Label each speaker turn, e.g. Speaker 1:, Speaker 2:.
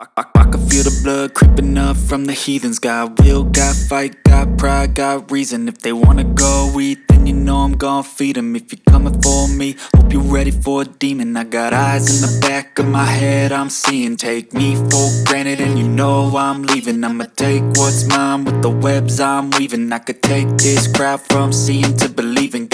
Speaker 1: I, I, I can feel the blood creeping up from the heathens. Got will, got fight, got pride, got reason. If they wanna go eat, then you know I'm gon' feed them If you're coming for me, hope you're ready for a demon. I got eyes in the back of my head, I'm seeing. Take me for granted and you know I'm leaving. I'ma take what's mine with the webs I'm weaving. I could take this crowd from seeing to believing.